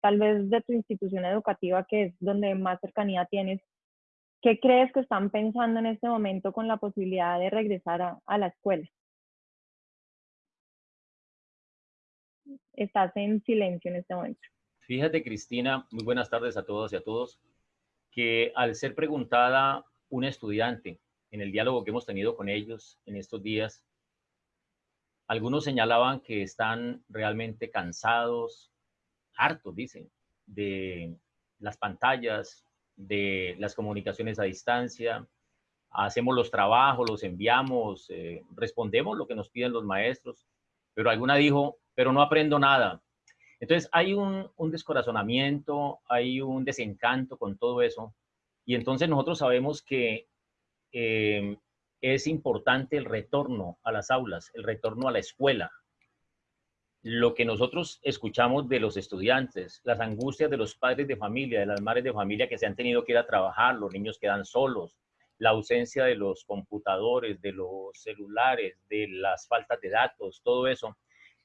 tal vez de tu institución educativa, que es donde más cercanía tienes, ¿qué crees que están pensando en este momento con la posibilidad de regresar a, la escuela? Estás en silencio en este momento. Fíjate, Cristina, muy buenas tardes a todos y a todos, que al ser preguntada una estudiante en el diálogo que hemos tenido con ellos en estos días, algunos señalaban que están realmente cansados, hartos, dicen, de las pantallas, de las comunicaciones a distancia. Hacemos los trabajos, los enviamos, eh, respondemos lo que nos piden los maestros, pero alguna dijo, pero no aprendo nada. Entonces hay un, descorazonamiento, hay un desencanto con todo eso. Y entonces nosotros sabemos que eh, es importante el retorno a las aulas, el retorno a la escuela. Lo que nosotros escuchamos de los estudiantes, las angustias de los padres de familia, de las madres de familia que se han tenido que ir a trabajar, los niños quedan solos, la ausencia de los computadores, de los celulares, de las faltas de datos, todo eso,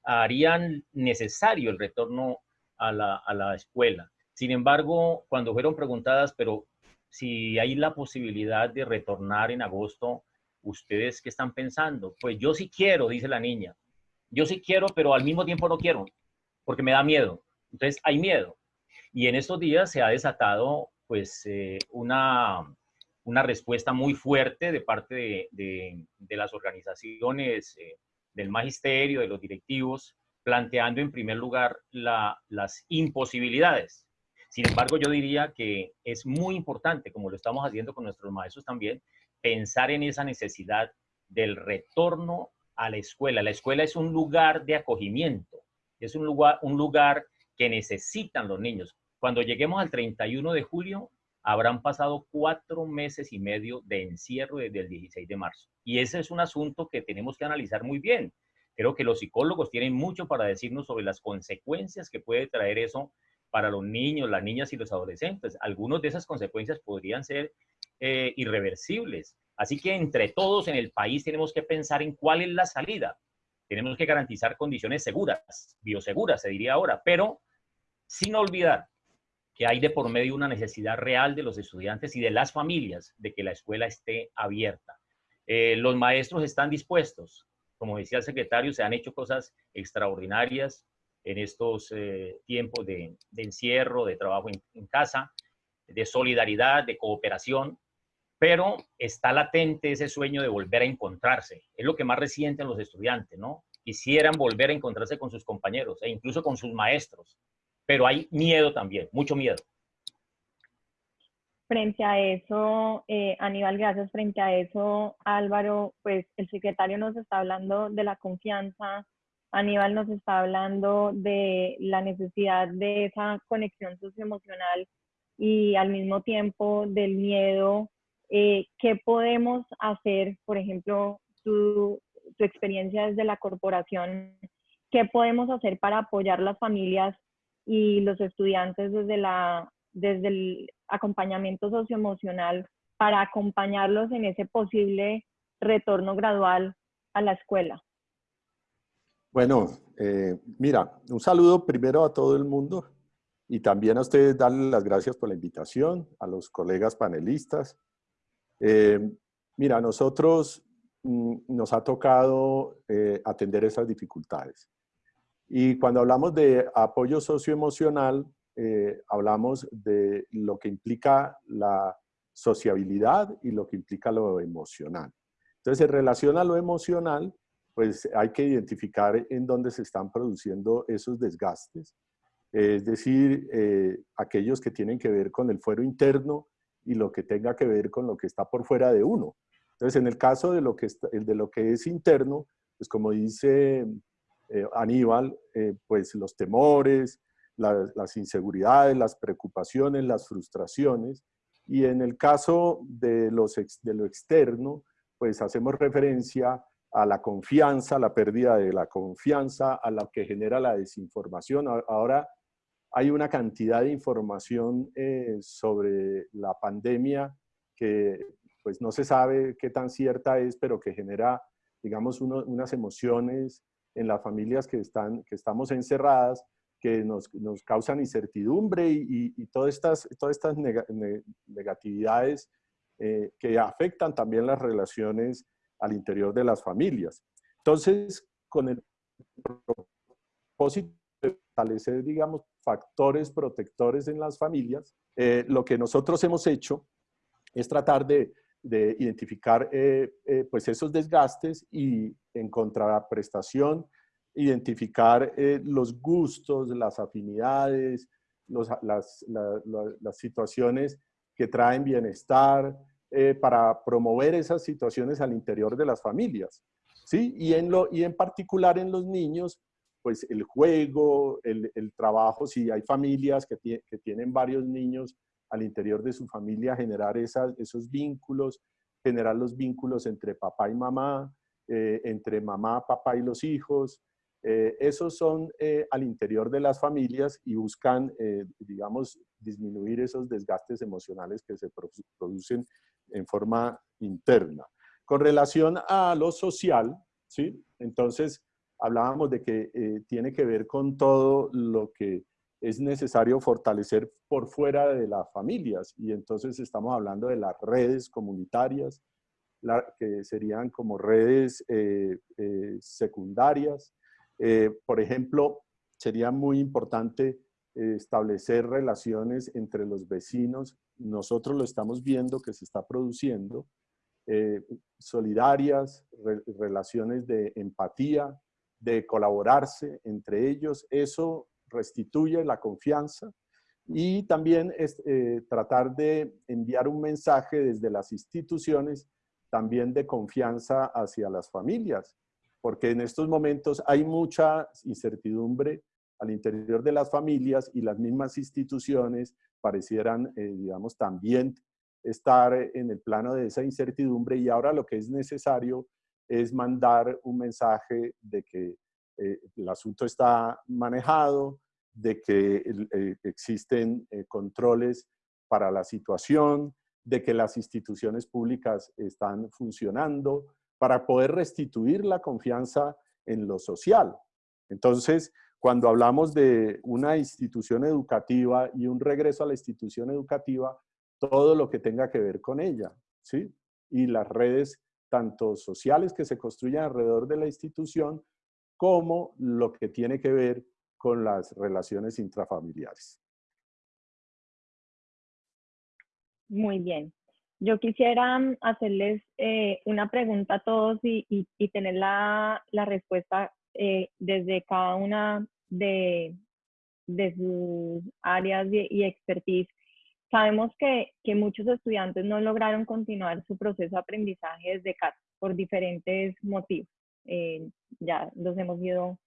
harían necesario el retorno a la, a la escuela. Sin embargo, cuando fueron preguntadas, pero si hay la posibilidad de retornar en agosto, ¿ustedes qué están pensando? Pues yo sí quiero, dice la niña. Yo sí quiero, pero al mismo tiempo no quiero, porque me da miedo. Entonces hay miedo. Y en estos días se ha desatado pues eh, una, una respuesta muy fuerte de parte de, de, las organizaciones, eh, del magisterio, de los directivos, planteando en primer lugar la, las imposibilidades. Sin embargo, yo diría que es muy importante, como lo estamos haciendo con nuestros maestros también, pensar en esa necesidad del retorno a la escuela. La escuela es un lugar de acogimiento, es un lugar, un lugar que necesitan los niños. Cuando lleguemos al 31 de julio, habrán pasado cuatro meses y medio de encierro desde el 16 de marzo. Y ese es un asunto que tenemos que analizar muy bien. Creo que los psicólogos tienen mucho para decirnos sobre las consecuencias que puede traer eso para los niños, las niñas y los adolescentes. Algunas de esas consecuencias podrían ser eh, irreversibles. Así que entre todos en el país tenemos que pensar en cuál es la salida. Tenemos que garantizar condiciones seguras, bioseguras, se diría ahora, pero sin olvidar que hay de por medio una necesidad real de los estudiantes y de las familias de que la escuela esté abierta. Eh, los maestros están dispuestos. Como decía el secretario, se han hecho cosas extraordinarias en estos eh, tiempos de, encierro, de trabajo en casa, de solidaridad, de cooperación pero está latente ese sueño de volver a encontrarse. Es lo que más resienten los estudiantes, ¿no? Quisieran volver a encontrarse con sus compañeros e incluso con sus maestros, pero hay miedo también, mucho miedo. Frente a eso, eh, Aníbal, gracias. Frente a eso, Álvaro, pues el secretario nos está hablando de la confianza, Aníbal nos está hablando de la necesidad de esa conexión socioemocional y al mismo tiempo del miedo eh, ¿qué podemos hacer, por ejemplo, tu, tu experiencia desde la corporación, qué podemos hacer para apoyar las familias y los estudiantes desde, la, desde el acompañamiento socioemocional para acompañarlos en ese posible retorno gradual a la escuela? Bueno, eh, mira, un saludo primero a todo el mundo y también a ustedes darles las gracias por la invitación, a los colegas panelistas, eh, mira, nosotros mm, nos ha tocado eh, atender esas dificultades. Y cuando hablamos de apoyo socioemocional, eh, hablamos de lo que implica la sociabilidad y lo que implica lo emocional. Entonces, en relación a lo emocional, pues hay que identificar en dónde se están produciendo esos desgastes. Es decir, aquellos que tienen que ver con el fuero interno y lo que tenga que ver con lo que está por fuera de uno. Entonces, en el caso de lo que, de lo que es interno, pues como dice eh, Aníbal, eh, pues los temores, las inseguridades, las preocupaciones, las frustraciones. Y en el caso de, los de lo externo, pues hacemos referencia a la confianza, la pérdida de la confianza, a la que genera la desinformación. Ahora hay una cantidad de información eh, sobre la pandemia que pues no se sabe qué tan cierta es, pero que genera, digamos, unas emociones en las familias que, están, que estamos encerradas, que nos, nos causan incertidumbre y, y, todas estas, todas estas negatividades eh, que afectan también las relaciones al interior de las familias. Entonces, con el propósito de fortalecer, digamos, factores protectores en las familias, eh, lo que nosotros hemos hecho es tratar de, de identificar eh, pues esos desgastes y en contraprestación identificar eh, los gustos, las afinidades, las, las, situaciones que traen bienestar, eh, para promover esas situaciones al interior de las familias. ¿sí? Y, en lo, y en particular en los niños, pues el juego, el, el trabajo, si hay familias que, que, tienen varios niños al interior de su familia, generar esas, esos vínculos, generar los vínculos entre papá y mamá, eh, entre mamá, papá y los hijos, eh, esos son eh, al interior de las familias y buscan, eh, digamos, disminuir esos desgastes emocionales que se producen en forma interna. Con relación a lo social, ¿sí? Entonces, hablábamos de que tiene que ver con todo lo que es necesario fortalecer por fuera de las familias y entonces estamos hablando de las redes comunitarias, que serían como redes secundarias, eh, por ejemplo, sería muy importante eh, establecer relaciones entre los vecinos. Nosotros lo estamos viendo que se está produciendo. Eh, solidarias, relaciones de empatía, de colaborarse entre ellos. Eso restituye la confianza y también es, tratar de enviar un mensaje desde las instituciones también de confianza hacia las familias porque en estos momentos hay mucha incertidumbre al interior de las familias y las mismas instituciones parecieran, eh, digamos, también estar en el plano de esa incertidumbre y ahora lo que es necesario es mandar un mensaje de que eh, el asunto está manejado, de que eh, existen controles para la situación, de que las instituciones públicas están funcionando, para poder restituir la confianza en lo social. Entonces, cuando hablamos de una institución educativa y un regreso a la institución educativa, todo lo que tenga que ver con ella, ¿sí? Y las redes tanto sociales que se construyen alrededor de la institución, como lo que tiene que ver con las relaciones intrafamiliares. Muy bien. Yo quisiera mm, hacerles eh, una pregunta a todos y, tener la, respuesta eh, desde cada una de, sus áreas y, expertise. Sabemos que, muchos estudiantes no lograron continuar su proceso de aprendizaje desde casa por diferentes motivos. Eh, ya los hemos ido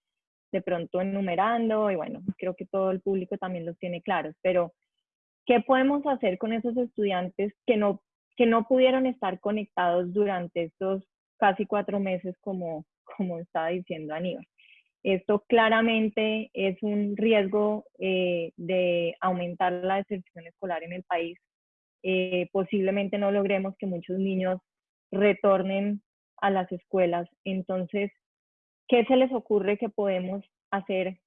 de pronto enumerando y bueno, creo que todo el público también los tiene claros, pero ¿qué podemos hacer con esos estudiantes que no que no pudieron estar conectados durante estos casi cuatro meses, como, como estaba diciendo Aníbal. Esto claramente es un riesgo eh, de aumentar la deserción escolar en el país. Eh, posiblemente no logremos que muchos niños retornen a las escuelas. Entonces, ¿qué se les ocurre que podemos hacer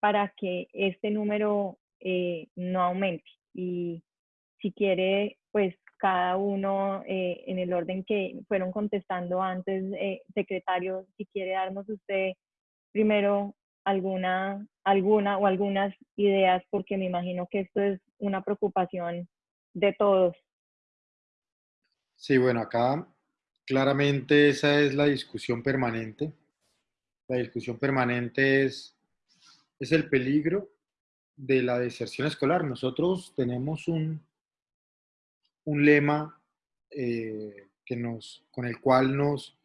para que este número eh, no aumente? Y si quiere, pues cada uno eh, en el orden que fueron contestando antes, eh, secretario, si quiere darnos usted primero alguna, alguna o algunas ideas, porque me imagino que esto es una preocupación de todos. Sí, bueno, acá claramente esa es la discusión permanente. La discusión permanente es, es el peligro de la deserción escolar. Nosotros tenemos un, un lema eh, que nos, con el cual nos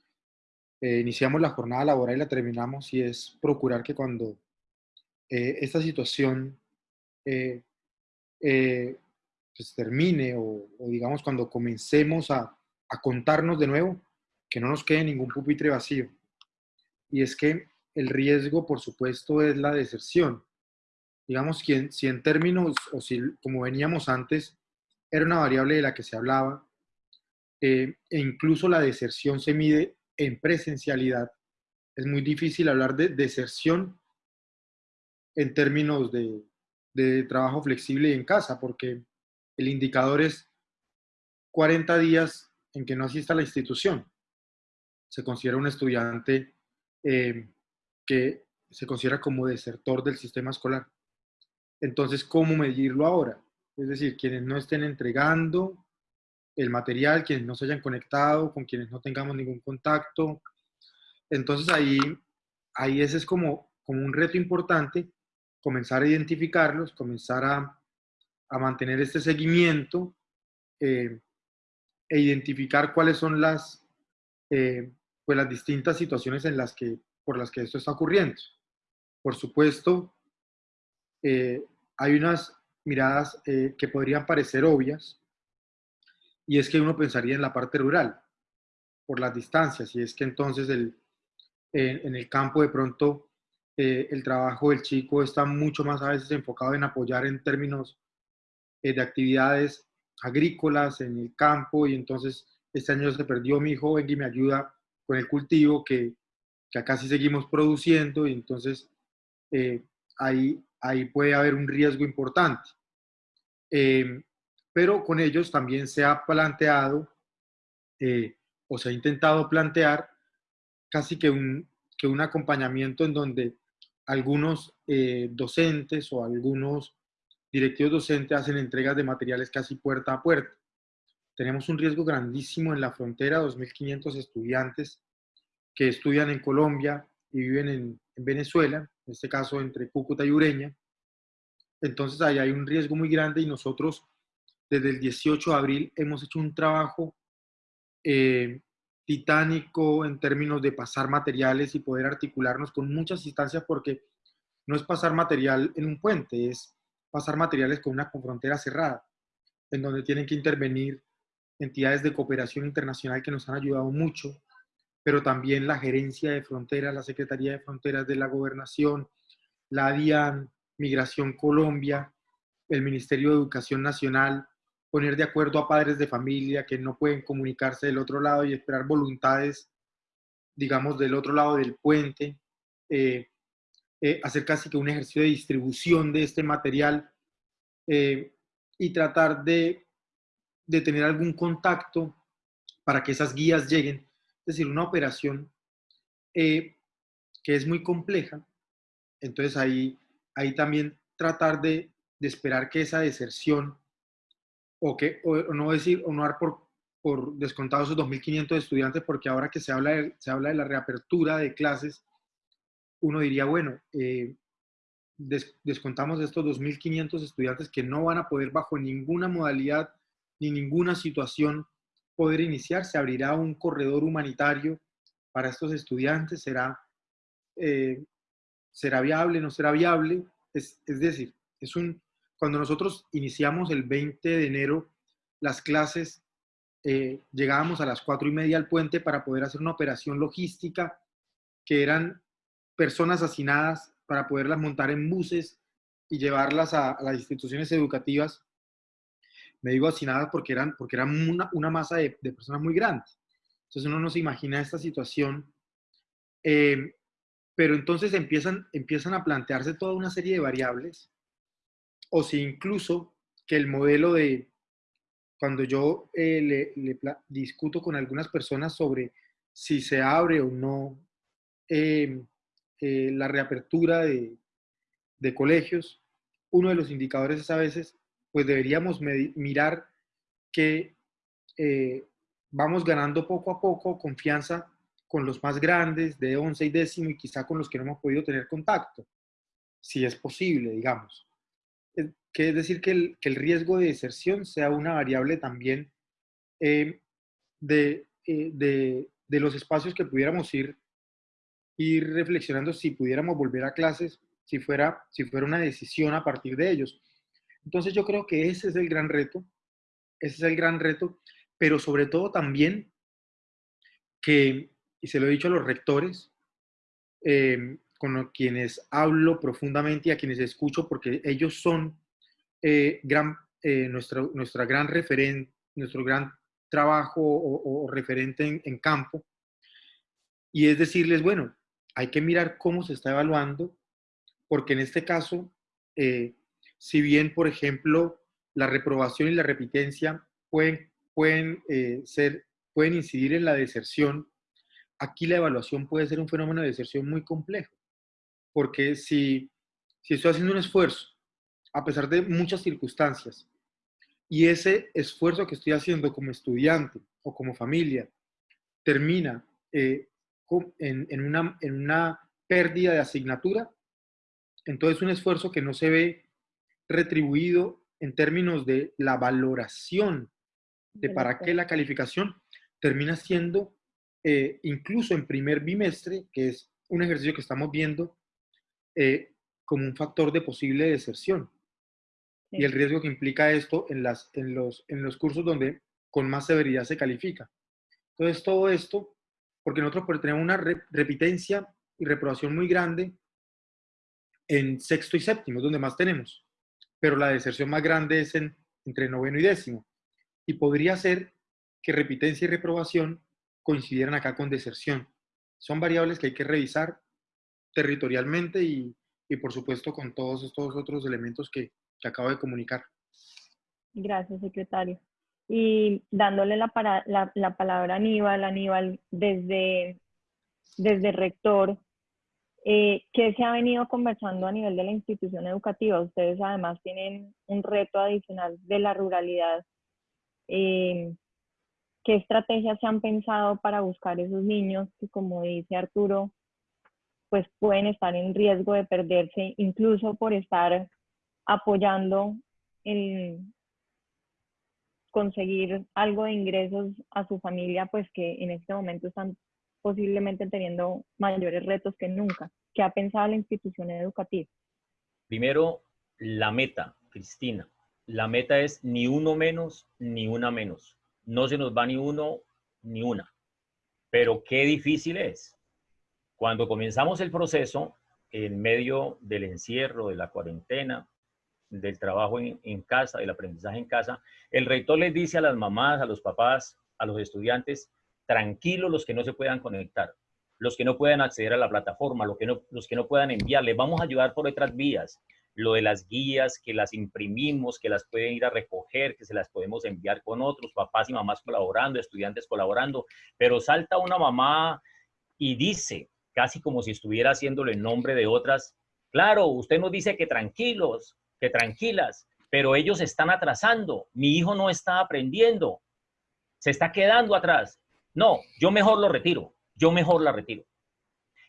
eh, iniciamos la jornada laboral y la terminamos y es procurar que cuando eh, esta situación pues termine o, digamos cuando comencemos a, a contarnos de nuevo, que no nos quede ningún pupitre vacío. Y es que el riesgo, por supuesto, es la deserción. Digamos, que si en términos, o si como veníamos antes, era una variable de la que se hablaba, eh, e incluso la deserción se mide en presencialidad. Es muy difícil hablar de deserción en términos de, trabajo flexible y en casa, porque el indicador es 40 días en que no asista a la institución. Se considera un estudiante eh, que se considera como desertor del sistema escolar. Entonces, ¿cómo medirlo ahora? Es decir, quienes no estén entregando el material, quienes no se hayan conectado, con quienes no tengamos ningún contacto. Entonces ahí, ahí ese es como, como un reto importante, comenzar a identificarlos, comenzar a, a mantener este seguimiento eh, e identificar cuáles son las, eh, pues las distintas situaciones en las que, por las que esto está ocurriendo. Por supuesto, eh, hay unas miradas que podrían parecer obvias, y es que uno pensaría en la parte rural, por las distancias, y es que entonces el, en el campo de pronto el trabajo del chico está mucho más a veces enfocado en apoyar en términos eh, de actividades agrícolas en el campo y entonces este año se perdió mi hijo, y me ayuda con el cultivo que, que acá sí seguimos produciendo y entonces eh, ahí, ahí puede haber un riesgo importante. Pero con ellos también se ha planteado eh, o se ha intentado plantear casi que un, que un acompañamiento en donde algunos docentes o algunos directivos docentes hacen entregas de materiales casi puerta a puerta. Tenemos un riesgo grandísimo en la frontera, 2.500 estudiantes que estudian en Colombia y viven en, Venezuela, en este caso entre Cúcuta y Ureña. Entonces ahí hay un riesgo muy grande y nosotros desde el 18 de abril hemos hecho un trabajo eh, titánico en términos de pasar materiales y poder articularnos con muchas instancias porque no es pasar material en un puente, es pasar materiales con una frontera cerrada, en donde tienen que intervenir entidades de cooperación internacional que nos han ayudado mucho, pero también la gerencia de fronteras, la Secretaría de Fronteras de la Gobernación, la DIAN, Migración Colombia, el Ministerio de Educación Nacional, poner de acuerdo a padres de familia que no pueden comunicarse del otro lado y esperar voluntades, digamos, del otro lado del puente, eh, eh, hacer casi que un ejercicio de distribución de este material eh, y tratar de, tener algún contacto para que esas guías lleguen. Es decir, una operación que es muy compleja. Entonces ahí, ahí también tratar de esperar que esa deserción o que o, no decir o no dar por, por descontado esos 2.500 estudiantes porque ahora que se habla se habla de la reapertura de clases uno diría, bueno, eh, descontamos estos 2.500 estudiantes que no van a poder bajo ninguna modalidad ni ninguna situación poder iniciar, se abrirá un corredor humanitario para estos estudiantes, será, eh, será viable, no será viable, es, decir, es un, cuando nosotros iniciamos el 20 de enero las clases, eh, llegábamos a las cuatro y media al puente para poder hacer una operación logística que eran personas hacinadas para poderlas montar en buses y llevarlas a, las instituciones educativas. Me digo hacinadas porque eran, porque eran una, masa de, personas muy grandes. Entonces uno no se imagina esta situación. Eh, pero entonces empiezan, empiezan a plantearse toda una serie de variables, o si incluso que el modelo de, cuando yo eh, discuto con algunas personas sobre si se abre o no eh, eh, la reapertura de, colegios, uno de los indicadores es a veces, pues deberíamos mirar que vamos ganando poco a poco confianza con los más grandes, de 11 y décimo, y quizá con los que no hemos podido tener contacto, si es posible, digamos. Que es decir, que el, riesgo de deserción sea una variable también eh, de, de, de, los espacios que pudiéramos ir ir reflexionando si pudiéramos volver a clases, si fuera, si fuera una decisión a partir de ellos. Entonces yo creo que ese es el gran reto, ese es el gran reto, pero sobre todo también que, y se lo he dicho a los rectores, em, con quienes hablo profundamente y a quienes escucho, porque ellos son eh, gran, eh, nuestra, nuestra gran referente, nuestro gran trabajo o, referente en, campo, y es decirles, bueno, hay que mirar cómo se está evaluando, porque en este caso, eh, si bien, por ejemplo, la reprobación y la repitencia pueden, pueden, ser, pueden incidir en la deserción, aquí la evaluación puede ser un fenómeno de deserción muy complejo, porque si, si estoy haciendo un esfuerzo, a pesar de muchas circunstancias, y ese esfuerzo que estoy haciendo como estudiante o como familia termina eh, en, una, en una pérdida de asignatura, entonces un esfuerzo que no se ve retribuido en términos de la valoración de para qué la calificación termina siendo, eh, incluso en primer bimestre, que es un ejercicio que estamos viendo, eh, como un factor de posible deserción. Y el riesgo que implica esto en, las, en, los, en los cursos donde con más severidad se califica. Entonces, todo esto, porque nosotros tenemos una repitencia y reprobación muy grande en sexto y séptimo, donde más tenemos, pero la deserción más grande es en, entre noveno y décimo. Y podría ser que repitencia y reprobación coincidieran acá con deserción. Son variables que hay que revisar territorialmente y, y por supuesto con todos estos otros elementos que, que acabo de comunicar. Gracias, secretario. Y dándole la, para, la, la, palabra a Aníbal, Aníbal, desde, desde rector, eh, ¿qué se ha venido conversando a nivel de la institución educativa? Ustedes además tienen un reto adicional de la ruralidad. Eh, ¿Qué estrategias se han pensado para buscar esos niños que, como dice Arturo, pues pueden estar en riesgo de perderse incluso por estar apoyando en conseguir algo de ingresos a su familia, pues que en este momento están posiblemente teniendo mayores retos que nunca. ¿Qué ha pensado la institución educativa? Primero, la meta, Cristina. La meta es ni uno menos, ni una menos. No se nos va ni uno, ni una. Pero qué difícil es. Cuando comenzamos el proceso, en medio del encierro, de la cuarentena, del trabajo en, casa, del aprendizaje en casa, el rector les dice a las mamás, a los papás, a los estudiantes, tranquilos los que no se puedan conectar, los que no puedan acceder a la plataforma, los que no, los que no puedan enviar, les vamos a ayudar por otras vías. Lo de las guías, que las imprimimos, que las pueden ir a recoger, que se las podemos enviar con otros, papás y mamás colaborando, estudiantes colaborando, pero salta una mamá y dice, casi como si estuviera haciéndolo en nombre de otras, claro, usted nos dice que tranquilos, que tranquilas, pero ellos están atrasando, mi hijo no está aprendiendo, se está quedando atrás. No, yo mejor lo retiro, yo mejor la retiro.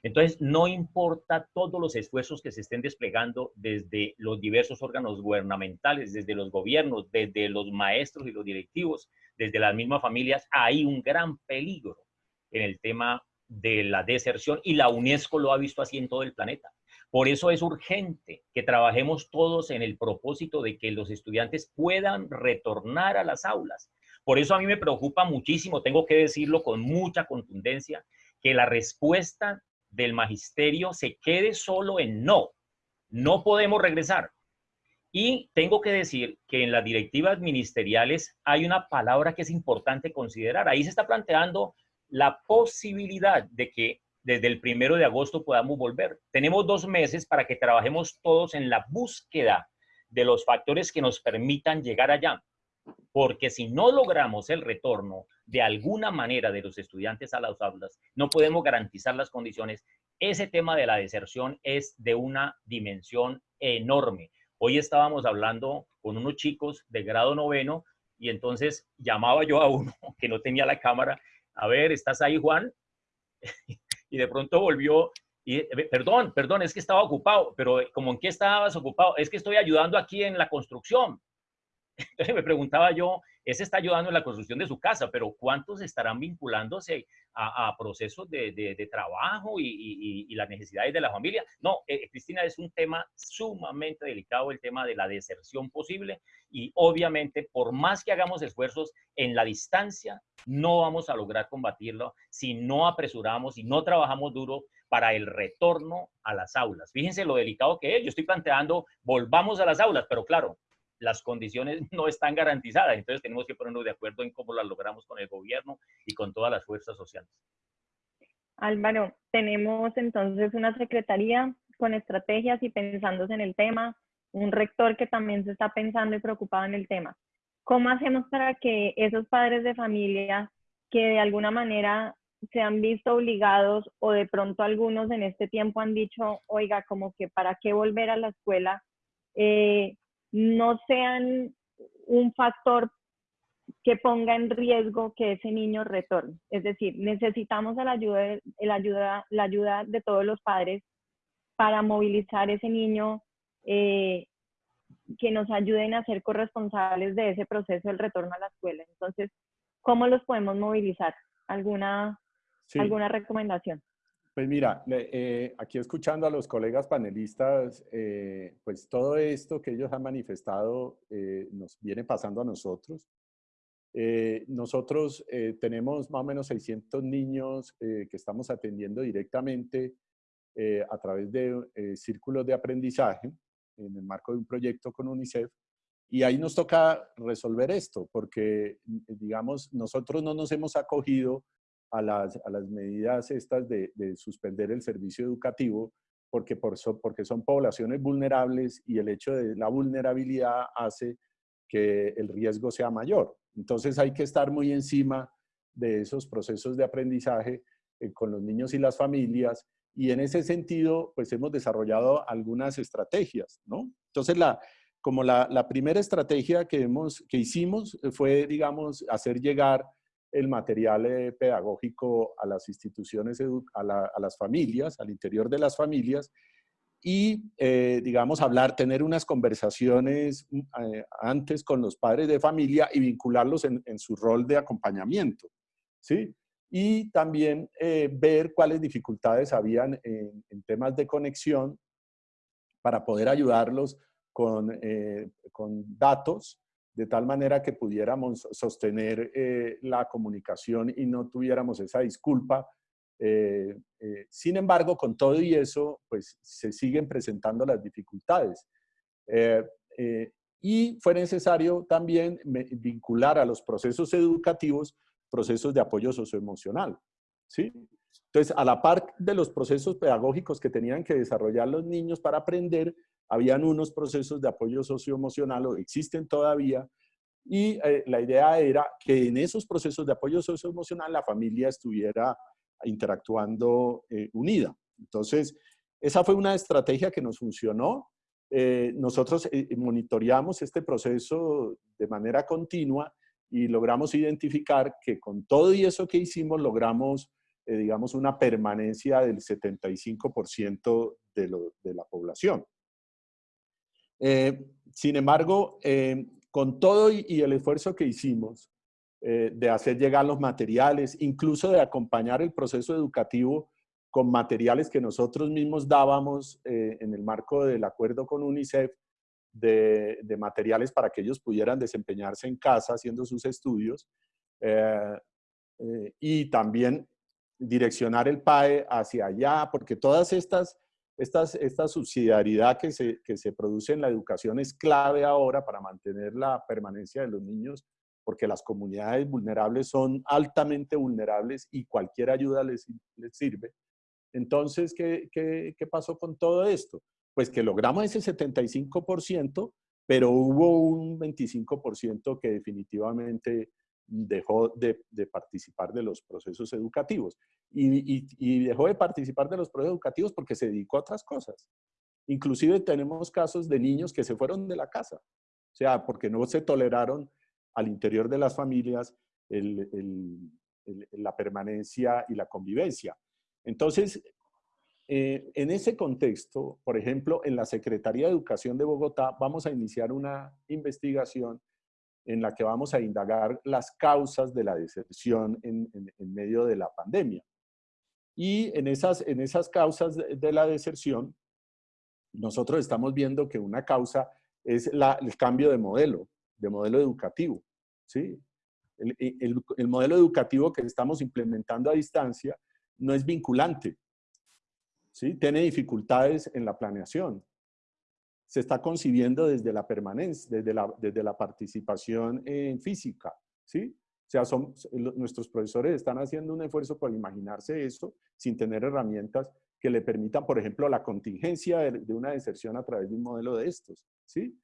Entonces, no importa todos los esfuerzos que se estén desplegando desde los diversos órganos gubernamentales, desde los gobiernos, desde los maestros y los directivos, desde las mismas familias, hay un gran peligro en el tema de la deserción y la UNESCO lo ha visto así en todo el planeta. Por eso es urgente que trabajemos todos en el propósito de que los estudiantes puedan retornar a las aulas. Por eso a mí me preocupa muchísimo, tengo que decirlo con mucha contundencia, que la respuesta del magisterio se quede solo en no. No podemos regresar. Y tengo que decir que en las directivas ministeriales hay una palabra que es importante considerar. Ahí se está planteando la posibilidad de que desde el primero de agosto podamos volver. Tenemos dos meses para que trabajemos todos en la búsqueda de los factores que nos permitan llegar allá. Porque si no logramos el retorno de alguna manera de los estudiantes a las aulas, no podemos garantizar las condiciones. Ese tema de la deserción es de una dimensión enorme. Hoy estábamos hablando con unos chicos de grado noveno y entonces llamaba yo a uno que no tenía la cámara. A ver, ¿estás ahí, Juan? y de pronto volvió y, eh, perdón, perdón, es que estaba ocupado, pero eh, como en qué estabas ocupado, es que estoy ayudando aquí en la construcción. Me preguntaba yo, ese está ayudando en la construcción de su casa, pero ¿cuántos estarán vinculándose a, procesos de, trabajo y, las necesidades de la familia? No, eh, Cristina, es un tema sumamente delicado, el tema de la deserción posible y obviamente por más que hagamos esfuerzos en la distancia, no vamos a lograr combatirlo si no apresuramos y no trabajamos duro para el retorno a las aulas. Fíjense lo delicado que es. Yo estoy planteando, volvamos a las aulas, pero claro, las condiciones no están garantizadas. Entonces tenemos que ponernos de acuerdo en cómo las logramos con el gobierno y con todas las fuerzas sociales. Álvaro, tenemos entonces una secretaría con estrategias y pensándose en el tema, un rector que también se está pensando y preocupado en el tema. ¿Cómo hacemos para que esos padres de familia que de alguna manera se han visto obligados o de pronto algunos en este tiempo han dicho, oiga, como que para qué volver a la escuela, eh, no sean un factor que ponga en riesgo que ese niño retorne. Es decir, necesitamos la ayuda, la ayuda, la ayuda de todos los padres para movilizar ese niño, eh, que nos ayuden a ser corresponsables de ese proceso del retorno a la escuela. Entonces, ¿cómo los podemos movilizar? ¿Alguna, ¿alguna recomendación? Pues mira, eh, aquí escuchando a los colegas panelistas, eh, pues todo esto que ellos han manifestado nos viene pasando a nosotros. nosotros tenemos más o menos 600 niños que estamos atendiendo directamente eh, a través de eh, círculos de aprendizaje en el marco de un proyecto con UNICEF. Y ahí nos toca resolver esto, porque, digamos, nosotros no nos hemos acogido a las, a las medidas estas de, de, suspender el servicio educativo, porque, por porque son poblaciones vulnerables y el hecho de la vulnerabilidad hace que el riesgo sea mayor. Entonces hay que estar muy encima de esos procesos de aprendizaje eh, con los niños y las familias y en ese sentido, pues hemos desarrollado algunas estrategias, ¿no? Entonces, la, como la, la primera estrategia que, hemos, que hicimos fue, digamos, hacer llegar el material eh, pedagógico a las instituciones, a, las familias, al interior de las familias, y, eh, digamos, hablar, tener unas conversaciones mm, eh, antes con los padres de familia y vincularlos en, en su rol de acompañamiento, ¿sí? y también ver cuáles dificultades habían en, temas de conexión para poder ayudarlos con, con, datos de tal manera que pudiéramos sostener eh, la comunicación y no tuviéramos esa disculpa. sin embargo, con todo y eso, pues se siguen presentando las dificultades. y fue necesario también vincular a los procesos educativos procesos de apoyo socioemocional. ¿sí? Entonces, a la par de los procesos pedagógicos que tenían que desarrollar los niños para aprender, habían unos procesos de apoyo socioemocional, o existen todavía, y eh, la idea era que en esos procesos de apoyo socioemocional la familia estuviera interactuando eh, unida. Entonces, esa fue una estrategia que nos funcionó. Eh, nosotros monitoreamos este proceso de manera continua y logramos identificar que con todo y eso que hicimos logramos, eh, digamos, una permanencia del 75% de, de, la población. Eh, sin embargo, eh, con todo y, el esfuerzo que hicimos de hacer llegar los materiales, incluso de acompañar el proceso educativo con materiales que nosotros mismos dábamos en el marco del acuerdo con UNICEF, de, materiales para que ellos pudieran desempeñarse en casa haciendo sus estudios eh, eh, y también direccionar el PAE hacia allá, porque todas estas, esta subsidiariedad que se, produce en la educación es clave ahora para mantener la permanencia de los niños, porque las comunidades vulnerables son altamente vulnerables y cualquier ayuda les, sirve. Entonces, ¿qué, ¿qué, qué, pasó con todo esto? pues que logramos ese 75%, pero hubo un 25% que definitivamente dejó de, participar de los procesos educativos. Y, dejó de participar de los procesos educativos porque se dedicó a otras cosas. Inclusive tenemos casos de niños que se fueron de la casa. O sea, porque no se toleraron al interior de las familias la permanencia y la convivencia. Entonces, eh, en ese contexto, por ejemplo, en la Secretaría de Educación de Bogotá vamos a iniciar una investigación en la que vamos a indagar las causas de la deserción en, medio de la pandemia. Y en esas, en esas causas de, la deserción, nosotros estamos viendo que una causa es el cambio de modelo, de modelo educativo. ¿sí? el modelo educativo que estamos implementando a distancia no es vinculante, tiene dificultades en la planeación. Se está concibiendo desde la permanencia, desde la, desde la participación en física. ¿sí? O sea, son, nuestros profesores están haciendo un esfuerzo por imaginarse eso sin tener herramientas que le permitan, por ejemplo, la contingencia de, una deserción a través de un modelo de estos, ¿sí?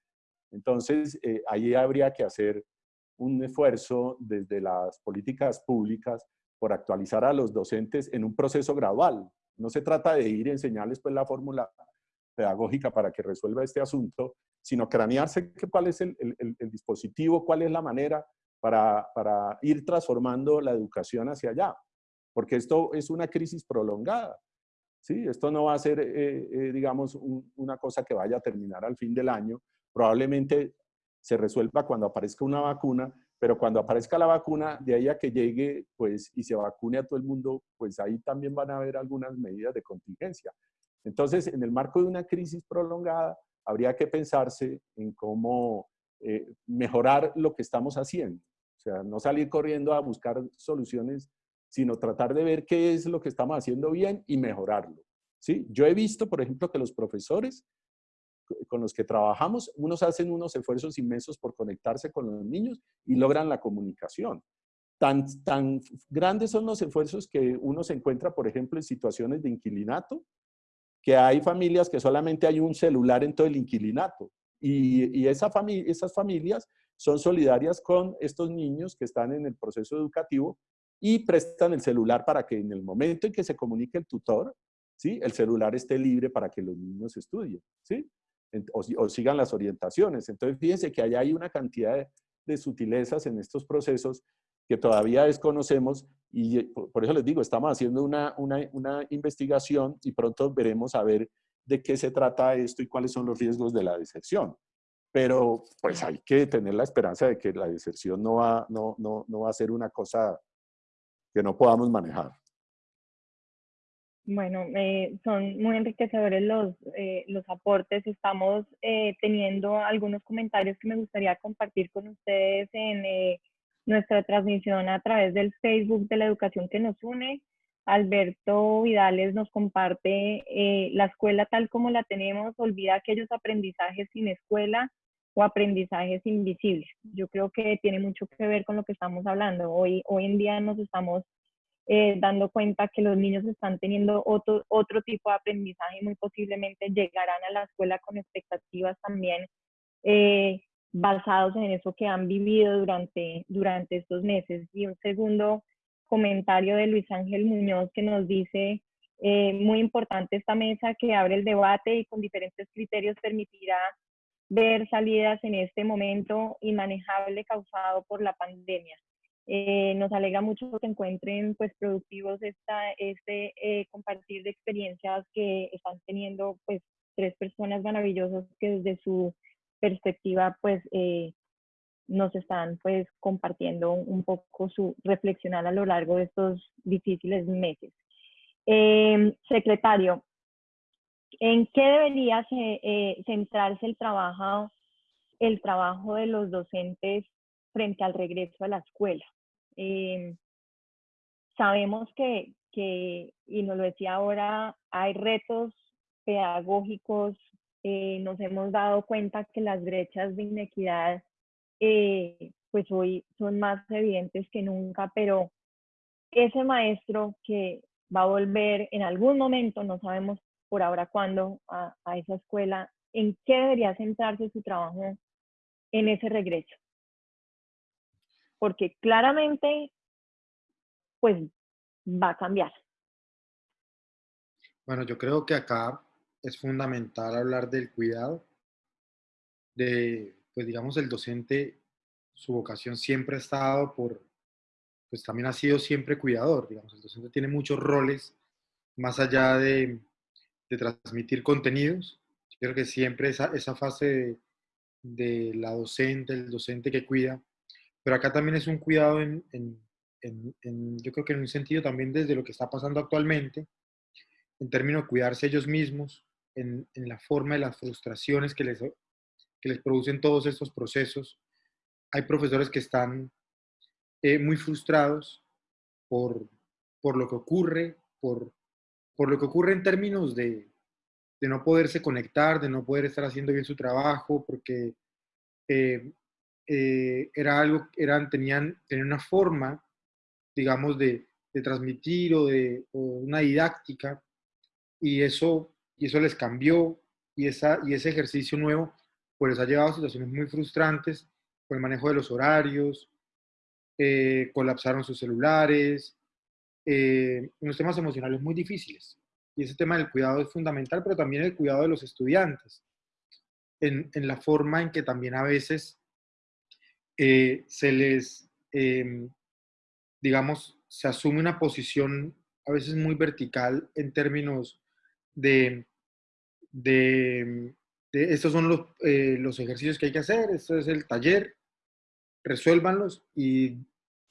Entonces, eh, ahí habría que hacer un esfuerzo desde las políticas públicas por actualizar a los docentes en un proceso gradual. No se trata de ir a enseñarles pues, la fórmula pedagógica para que resuelva este asunto, sino cranearse cuál es el, dispositivo, cuál es la manera para, ir transformando la educación hacia allá. Porque esto es una crisis prolongada. ¿sí? Esto no va a ser, eh, eh, digamos, una cosa que vaya a terminar al fin del año. Probablemente se resuelva cuando aparezca una vacuna, pero cuando aparezca la vacuna, de ahí a que llegue pues, y se vacune a todo el mundo, pues ahí también van a haber algunas medidas de contingencia. Entonces, en el marco de una crisis prolongada, habría que pensarse en cómo eh, mejorar lo que estamos haciendo. O sea, no salir corriendo a buscar soluciones, sino tratar de ver qué es lo que estamos haciendo bien y mejorarlo. ¿sí? Yo he visto, por ejemplo, que los profesores con los que trabajamos, unos hacen unos esfuerzos inmensos por conectarse con los niños y logran la comunicación. Tan, tan grandes son los esfuerzos que uno se encuentra, por ejemplo, en situaciones de inquilinato, que hay familias que solamente hay un celular en todo el inquilinato. Y, y esa esas familias son solidarias con estos niños que están en el proceso educativo y prestan el celular para que en el momento en que se comunique el tutor, ¿sí? el celular esté libre para que los niños estudien. ¿sí? o, sigan las orientaciones. Entonces, fíjense que allá hay una cantidad de, sutilezas en estos procesos que todavía desconocemos y eh, por, eso les digo, estamos haciendo una, una, una, investigación y pronto veremos a ver de qué se trata esto y cuáles son los riesgos de la deserción. Pero pues hay que tener la esperanza de que la deserción no va, no, no, no va a ser una cosa que no podamos manejar. Bueno, eh, son muy enriquecedores los, eh, los aportes. Estamos eh, teniendo algunos comentarios que me gustaría compartir con ustedes en nuestra transmisión a través del Facebook de la educación que nos une. Alberto Vidales nos comparte la escuela tal como la tenemos, olvida aquellos aprendizajes sin escuela o aprendizajes invisibles. Yo creo que tiene mucho que ver con lo que estamos hablando. Hoy, hoy en día nos estamos eh, dando cuenta que los niños están teniendo otro, otro tipo de aprendizaje y muy posiblemente llegarán a la escuela con expectativas también eh, basados en eso que han vivido durante, durante estos meses. Y un segundo comentario de Luis Ángel Muñoz que nos dice, eh, muy importante esta mesa que abre el debate y con diferentes criterios permitirá ver salidas en este momento inmanejable causado por la pandemia. Eh, nos alegra mucho que encuentren pues productivos esta, este eh, compartir de experiencias que están teniendo pues tres personas maravillosas que desde su perspectiva pues eh, nos están pues compartiendo un poco su reflexionar a lo largo de estos difíciles meses. Em, secretario, ¿en qué debería centrarse el trabajo, el trabajo de los docentes frente al regreso a la escuela? Eh, sabemos que, que, y nos lo decía ahora, hay retos pedagógicos, eh, nos hemos dado cuenta que las brechas de inequidad eh, pues hoy son más evidentes que nunca, pero ese maestro que va a volver en algún momento, no sabemos por ahora cuándo, a, a esa escuela, ¿en qué debería centrarse su trabajo en ese regreso? porque claramente pues va a cambiar. Bueno, yo creo que acá es fundamental hablar del cuidado, de, pues digamos, el docente, su vocación siempre ha estado por, pues también ha sido siempre cuidador, digamos, el docente tiene muchos roles más allá de, de transmitir contenidos. Yo creo que siempre esa, esa fase de, de la docente, el docente que cuida, pero acá también es un cuidado en, yo creo que en un sentido también desde lo que está pasando actualmente, en términos de cuidarse ellos mismos, en, la forma de las frustraciones que les, que les producen todos estos procesos. Hay profesores que están eh, muy frustrados por, por lo que ocurre, por, por lo que ocurre en términos de, de no poderse conectar, de no poder estar haciendo bien su trabajo, porque eh, eh, era algo, eran, tenían, tenían una forma, digamos, de, de transmitir o de una didáctica y eso, y eso les cambió y, esa, y ese ejercicio nuevo pues les ha llevado a situaciones muy frustrantes por el manejo de los horarios, eh, colapsaron sus celulares, eh, unos temas emocionales muy difíciles. Y ese tema del cuidado es fundamental, pero también el cuidado de los estudiantes, en, en la forma en que también a veces eh, se les, em, digamos, se asume una posición a veces muy vertical en términos de, de, estos son los, eh, los, ejercicios que hay que hacer, esto es el taller, resuélvanlos y,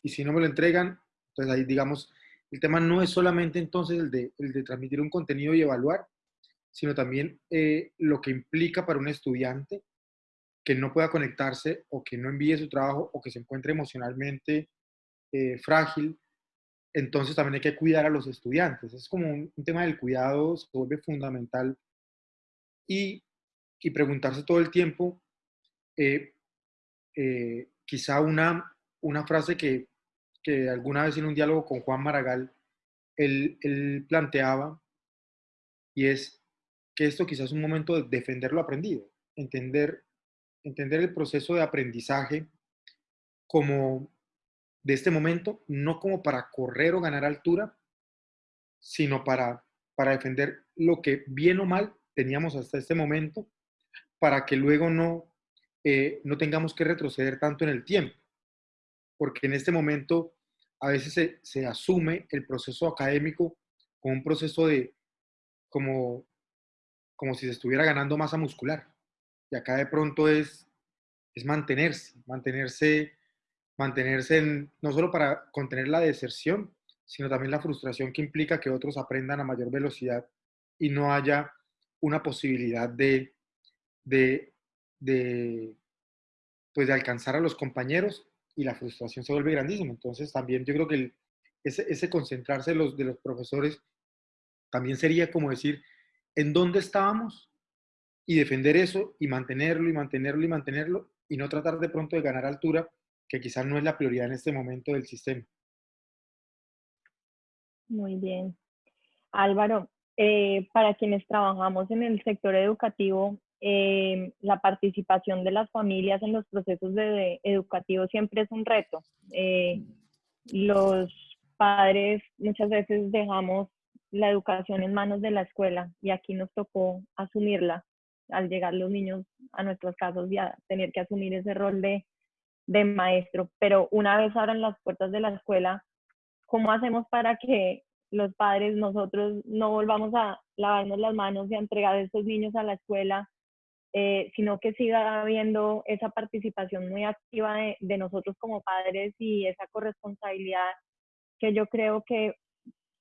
y, si no me lo entregan, entonces ahí digamos, el tema no es solamente entonces el de, el de transmitir un contenido y evaluar, sino también eh, lo que implica para un estudiante que no pueda conectarse o que no envíe su trabajo o que se encuentre emocionalmente eh, frágil, entonces también hay que cuidar a los estudiantes. Es como un, tema del cuidado, se vuelve fundamental. Y, y preguntarse todo el tiempo, eh, eh, quizá una, una frase que, que, alguna vez en un diálogo con Juan Maragall, él, él planteaba, y es que esto quizás es un momento de defender lo aprendido, entender entender el proceso de aprendizaje como de este momento, no como para correr o ganar altura, sino para, para defender lo que bien o mal teníamos hasta este momento, para que luego no, eh, no tengamos que retroceder tanto en el tiempo. Porque en este momento a veces se, se asume el proceso académico como un proceso de, como, como si se estuviera ganando masa muscular. Y acá de pronto es, es mantenerse, mantenerse, mantenerse en, no solo para contener la deserción, sino también la frustración que implica que otros aprendan a mayor velocidad y no haya una posibilidad de, de, de, pues de alcanzar a los compañeros y la frustración se vuelve grandísima. Entonces también yo creo que ese, ese, concentrarse los, de los profesores también sería como decir, ¿en dónde estábamos? y defender eso y mantenerlo y mantenerlo y mantenerlo y no tratar de pronto de ganar altura, que quizás no es la prioridad en este momento del sistema. Muy bien. Álvaro, eh, para quienes trabajamos en el sector educativo, eh, la participación de las familias en los procesos de, educativos siempre es un reto. Eh, los padres muchas veces dejamos la educación en manos de la escuela y aquí nos tocó asumirla al llegar los niños a nuestros casos y a tener que asumir ese rol de, de maestro. Pero una vez abran las puertas de la escuela, ¿cómo hacemos para que los padres, nosotros, no volvamos a lavarnos las manos y a entregar a estos niños a la escuela, eh, sino que siga habiendo esa participación muy activa de, nosotros como padres y esa corresponsabilidad que yo creo que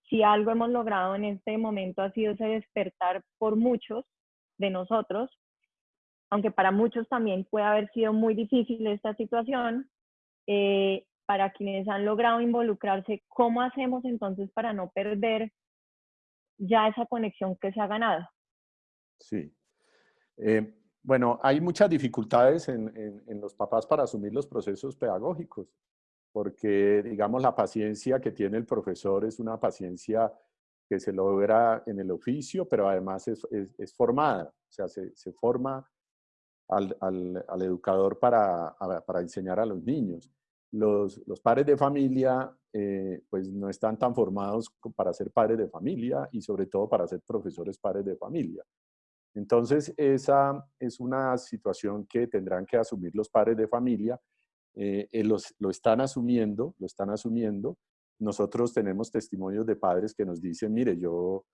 si algo hemos logrado en este momento ha sido ese despertar por muchos de nosotros, aunque para muchos también puede haber sido muy difícil esta situación, eh, para quienes han logrado involucrarse, ¿cómo hacemos entonces para no perder ya esa conexión que se ha ganado? Sí. Eh, bueno, hay muchas dificultades en, en, los papás para asumir los procesos pedagógicos, porque, digamos, la paciencia que tiene el profesor es una paciencia que se logra en el oficio, pero además es, es, formada, o sea, se, se forma al, al, al educador para, para, enseñar a los niños. Los, los padres de familia eh, pues no están tan formados para ser padres de familia y sobre todo para ser profesores padres de familia. Entonces, esa es una situación que tendrán que asumir los padres de familia. Eh, eh, los, lo están asumiendo, lo están asumiendo, nosotros tenemos testimonios de padres que nos dicen, mire, yo,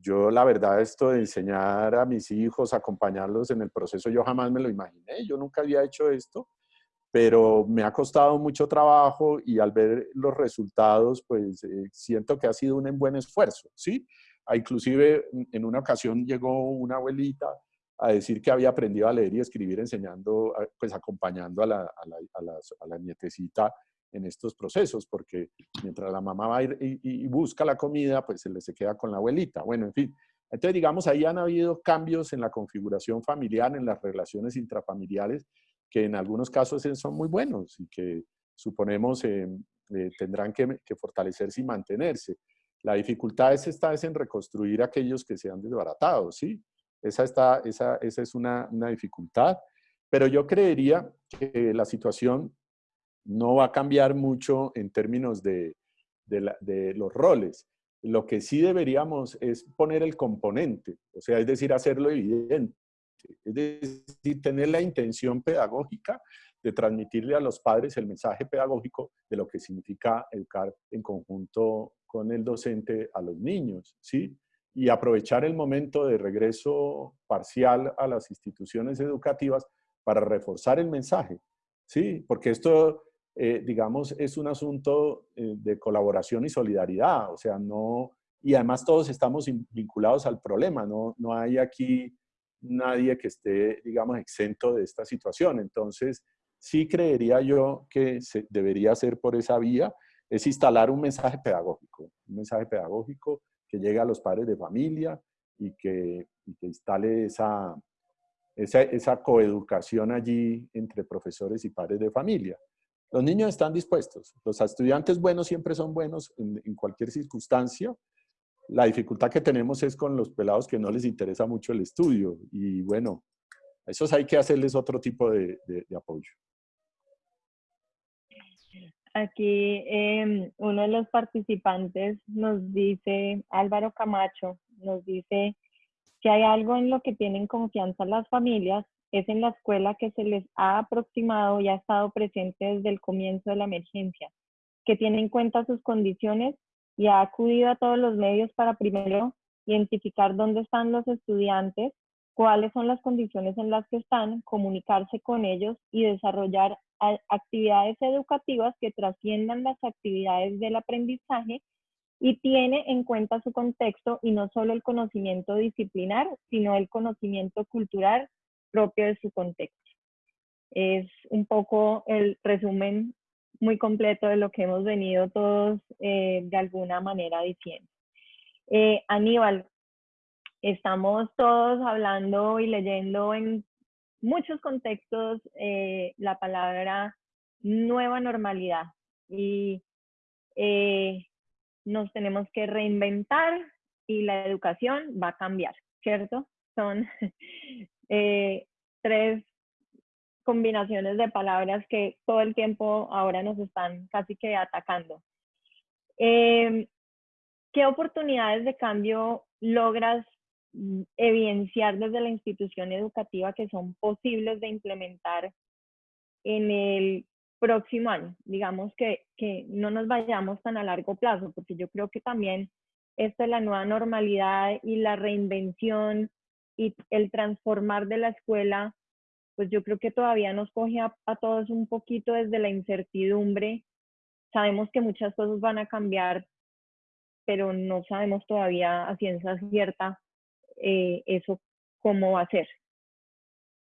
yo la verdad esto de enseñar a mis hijos, acompañarlos en el proceso, yo jamás me lo imaginé, yo nunca había hecho esto, pero me ha costado mucho trabajo y al ver los resultados, pues eh, siento que ha sido un buen esfuerzo, ¿sí? Ah, inclusive en una ocasión llegó una abuelita a decir que había aprendido a leer y escribir enseñando, pues acompañando a la, a la, a la, a la nietecita en estos procesos, porque mientras la mamá va ir y, busca la comida, pues se le se queda con la abuelita. Bueno, en fin. Entonces, digamos, ahí han habido cambios en la configuración familiar, en las relaciones intrafamiliares, que en algunos casos son muy buenos y que suponemos eh, eh, tendrán que, fortalecerse y mantenerse. La dificultad es, está es en reconstruir aquellos que se han desbaratado, ¿sí? Esa, está, esa, esa es una, una dificultad. Pero yo creería que la situación no va a cambiar mucho en términos de, de, los roles. Lo que sí deberíamos es poner el componente, o sea, es decir, hacerlo evidente. Es decir, tener la intención pedagógica de transmitirle a los padres el mensaje pedagógico de lo que significa educar en conjunto con el docente a los niños, ¿sí? Y aprovechar el momento de regreso parcial a las instituciones educativas para reforzar el mensaje, ¿sí? Porque esto, eh, digamos, es un asunto eh, de colaboración y solidaridad, o sea, no... Y además todos estamos vinculados al problema, no, no hay aquí nadie que esté, digamos, exento de esta situación. Entonces, sí creería yo que se debería hacer por esa vía, es instalar un mensaje pedagógico, un mensaje pedagógico que llegue a los padres de familia y que, instale esa, esa, coeducación allí entre profesores y padres de familia. Los niños están dispuestos, los estudiantes buenos siempre son buenos en, cualquier circunstancia, la dificultad que tenemos es con los pelados que no les interesa mucho el estudio y bueno, a esos hay que hacerles otro tipo de, de apoyo. Aquí em, uno de los participantes nos dice, Álvaro Camacho, nos dice que hay algo en lo que tienen confianza las familias, es en la escuela que se les ha aproximado y ha estado presente desde el comienzo de la emergencia, que tiene en cuenta sus condiciones y ha acudido a todos los medios para primero identificar dónde están los estudiantes, cuáles son las condiciones en las que están, comunicarse con ellos y desarrollar actividades educativas que trasciendan las actividades del aprendizaje y tiene en cuenta su contexto y no solo el conocimiento disciplinar, sino el conocimiento cultural propio de su contexto. Es un poco el resumen muy completo de lo que hemos venido todos eh, de alguna manera diciendo. Eh, Aníbal, estamos todos hablando y leyendo en muchos contextos eh, la palabra nueva normalidad y eh, nos tenemos que reinventar y la educación va a cambiar, ¿cierto? Son eh, tres combinaciones de palabras que todo el tiempo ahora nos están casi que atacando. Em, ¿Qué oportunidades de cambio logras evidenciar desde la institución educativa que son posibles de implementar en el próximo año. Digamos que, que no nos vayamos tan a largo plazo, porque yo creo que también esta es la nueva normalidad y la reinvención y el transformar de la escuela, pues yo creo que todavía nos coge a, todos un poquito desde la incertidumbre. Sabemos que muchas cosas van a cambiar, pero no sabemos todavía a ciencia cierta eh, eso cómo va a ser.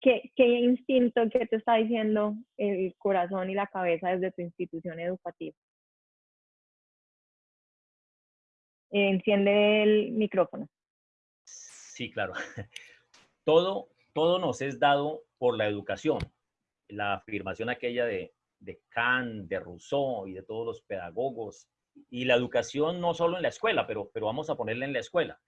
¿Qué, ¿Qué instinto que te está diciendo el corazón y la cabeza desde tu institución educativa? Enciende el micrófono. Sí, claro. Todo, todo nos es dado por la educación. La afirmación aquella de, de Kant, de Rousseau y de todos los pedagogos. Y la educación no solo en la escuela, pero, pero vamos a ponerla en la escuela.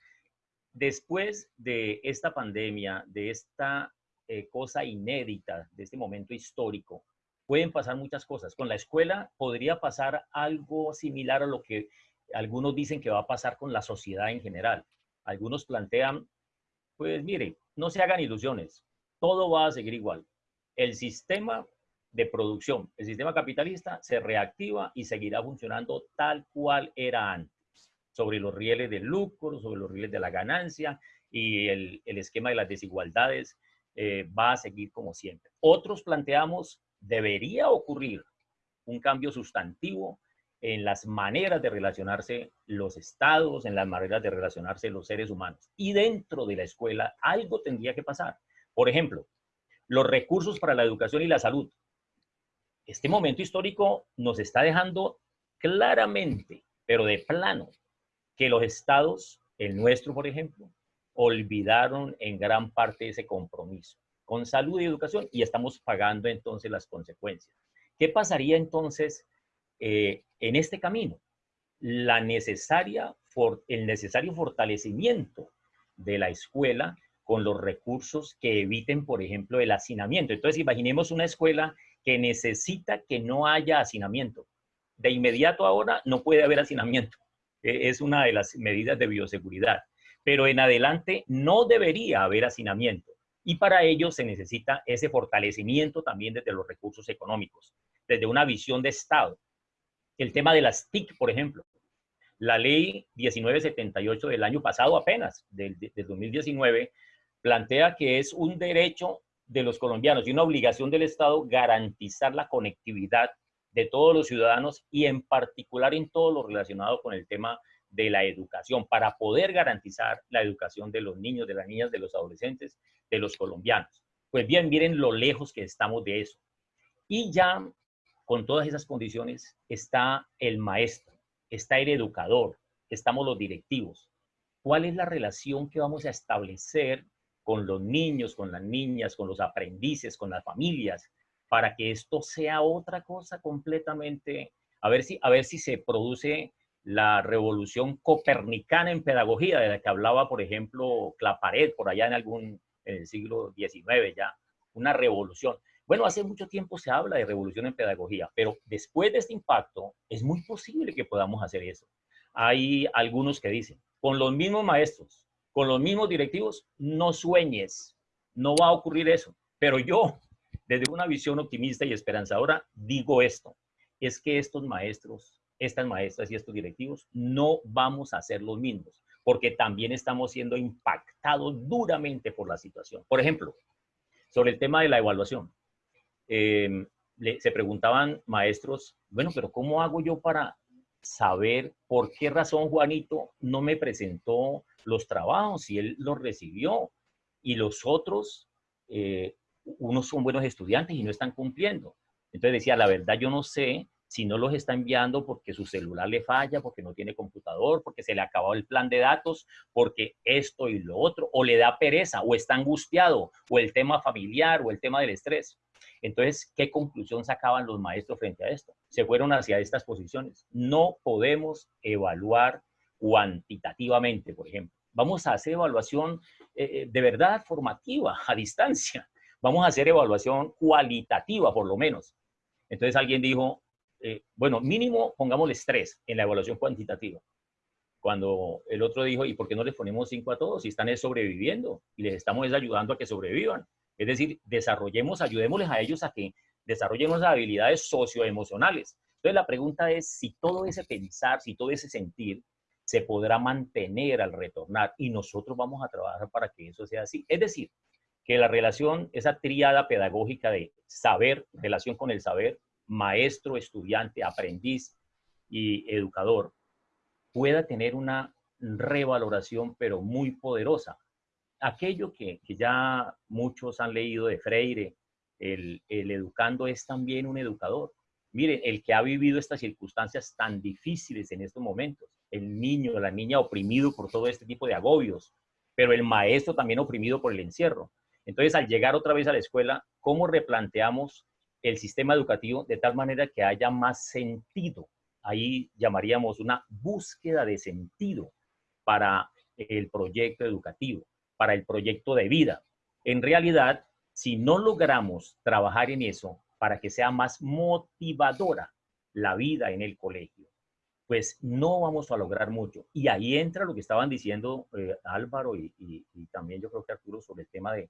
Después de esta pandemia, de esta eh, cosa inédita, de este momento histórico, pueden pasar muchas cosas. Con la escuela podría pasar algo similar a lo que algunos dicen que va a pasar con la sociedad en general. Algunos plantean, pues mire, no se hagan ilusiones, todo va a seguir igual. El sistema de producción, el sistema capitalista se reactiva y seguirá funcionando tal cual era antes sobre los rieles del lucro, sobre los rieles de la ganancia y el, esquema de las desigualdades eh, va a seguir como siempre. Otros planteamos, debería ocurrir un cambio sustantivo en las maneras de relacionarse los estados, en las maneras de relacionarse los seres humanos. Y dentro de la escuela algo tendría que pasar. Por ejemplo, los recursos para la educación y la salud. Este momento histórico nos está dejando claramente, pero de plano, que los estados, el nuestro por ejemplo, olvidaron en gran parte ese compromiso con salud y educación y estamos pagando entonces las consecuencias. ¿Qué pasaría entonces eh, en este camino? la necesaria, el necesario fortalecimiento de la escuela con los recursos que eviten, por ejemplo, el hacinamiento. Entonces, imaginemos una escuela que necesita que no haya hacinamiento. De inmediato ahora no puede haber hacinamiento. E, es una de las medidas de bioseguridad. Pero en adelante no debería haber hacinamiento. Y para ello se necesita ese fortalecimiento también desde los recursos económicos, desde una visión de Estado. El tema de las TIC, por ejemplo. La ley 1978 del año pasado apenas, del, del 2019, plantea que es un derecho de los colombianos y una obligación del Estado garantizar la conectividad de todos los ciudadanos y en particular en todo lo relacionado con el tema de la educación, para poder garantizar la educación de los niños, de las niñas, de los adolescentes, de los colombianos. Pues bien, miren lo lejos que estamos de eso. Y ya con todas esas condiciones está el maestro, está el educador, estamos los directivos. ¿Cuál es la relación que vamos a establecer con los niños, con las niñas, con los aprendices, con las familias, para que esto sea otra cosa completamente, a ver si, a ver si se produce la revolución copernicana en pedagogía, de la que hablaba, por ejemplo, Claparet, por allá en algún en el siglo XIX ya, una revolución. Bueno, hace mucho tiempo se habla de revolución en pedagogía, pero después de este impacto es muy posible que podamos hacer eso. Hay algunos que dicen, con los mismos maestros, con los mismos directivos, no sueñes, no va a ocurrir eso. Pero yo, desde una visión optimista y esperanzadora, digo esto, es que estos maestros, estas maestras y estos directivos no vamos a ser los mismos, porque también estamos siendo impactados duramente por la situación. Por ejemplo, sobre el tema de la evaluación. Em, se preguntaban maestros, bueno, pero ¿cómo hago yo para saber por qué razón Juanito no me presentó los trabajos y él los recibió y los otros, eh, unos son buenos estudiantes y no están cumpliendo. Entonces decía, la verdad yo no sé si no los está enviando porque su celular le falla, porque no tiene computador, porque se le acabó el plan de datos, porque esto y lo otro, o le da pereza, o está angustiado, o el tema familiar, o el tema del estrés. Entonces, ¿qué conclusión sacaban los maestros frente a esto? Se fueron hacia estas posiciones. No podemos evaluar cuantitativamente, por ejemplo. Vamos a hacer evaluación eh, eh, de verdad formativa, a distancia. Vamos a hacer evaluación cualitativa, por lo menos. Entonces alguien dijo, eh, bueno, mínimo pongámosles tres en la evaluación cuantitativa. Cuando el otro dijo, ¿y por qué no les ponemos cinco a todos si están sobreviviendo y les estamos ayudando a que sobrevivan? Es decir, desarrollemos, ayudémosles a ellos a que desarrollen unas habilidades socioemocionales. Entonces la pregunta es si todo ese pensar, si todo ese sentir se podrá mantener al retornar y nosotros vamos a trabajar para que eso sea así. Es decir, que la relación, esa triada pedagógica de saber, relación con el saber, maestro, estudiante, aprendiz y educador, pueda tener una revaloración, pero muy poderosa aquello que, ya muchos han leído de Freire, el, educando es también un educador. Mire, el que ha vivido estas circunstancias tan difíciles en estos momentos, el niño, la niña oprimido por todo este tipo de agobios, pero el maestro también oprimido por el encierro. Entonces, al llegar otra vez a la escuela, ¿cómo replanteamos el sistema educativo de tal manera que haya más sentido? Ahí llamaríamos una búsqueda de sentido para el proyecto educativo para el proyecto de vida. En realidad, si no logramos trabajar en eso para que sea más motivadora la vida en el colegio, pues no vamos a lograr mucho. Y ahí entra lo que estaban diciendo eh, Álvaro y, también yo creo que Arturo sobre el tema de,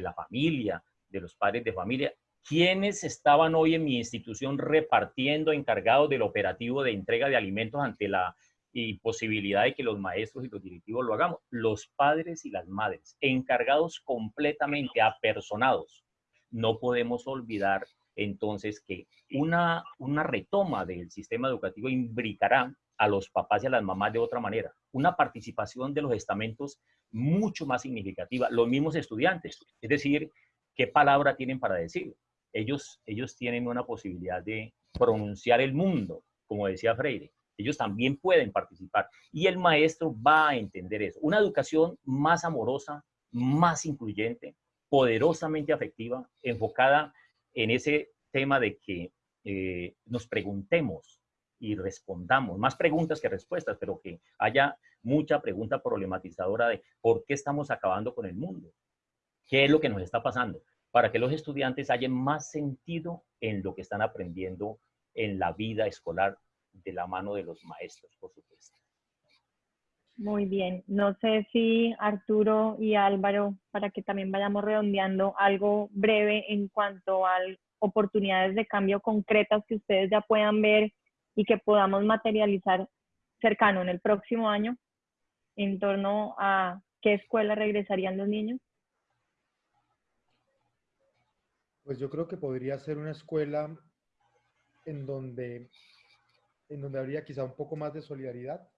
la familia, de los padres de familia. ¿Quiénes estaban hoy en mi institución repartiendo, encargados del operativo de entrega de alimentos ante la y posibilidad de que los maestros y los directivos lo hagamos. Los padres y las madres, encargados completamente, apersonados. No podemos olvidar entonces que una, una retoma del sistema educativo imbricará a los papás y a las mamás de otra manera. Una participación de los estamentos mucho más significativa. Los mismos estudiantes, es decir, ¿qué palabra tienen para decir? Ellos, ellos tienen una posibilidad de pronunciar el mundo, como decía Freire ellos también pueden participar. Y el maestro va a entender eso. Una educación más amorosa, más incluyente, poderosamente afectiva, enfocada en ese tema de que eh, nos preguntemos y respondamos, más preguntas que respuestas, pero que haya mucha pregunta problematizadora de por qué estamos acabando con el mundo, qué es lo que nos está pasando, para que los estudiantes hayan más sentido en lo que están aprendiendo en la vida escolar de la mano de los maestros, por supuesto. Muy bien. No sé si Arturo y Álvaro, para que también vayamos redondeando algo breve en cuanto a oportunidades de cambio concretas que ustedes ya puedan ver y que podamos materializar cercano en el próximo año en torno a qué escuela regresarían los niños? Pues yo creo que podría ser una escuela en donde, en donde habría quizá un poco más de solidaridad.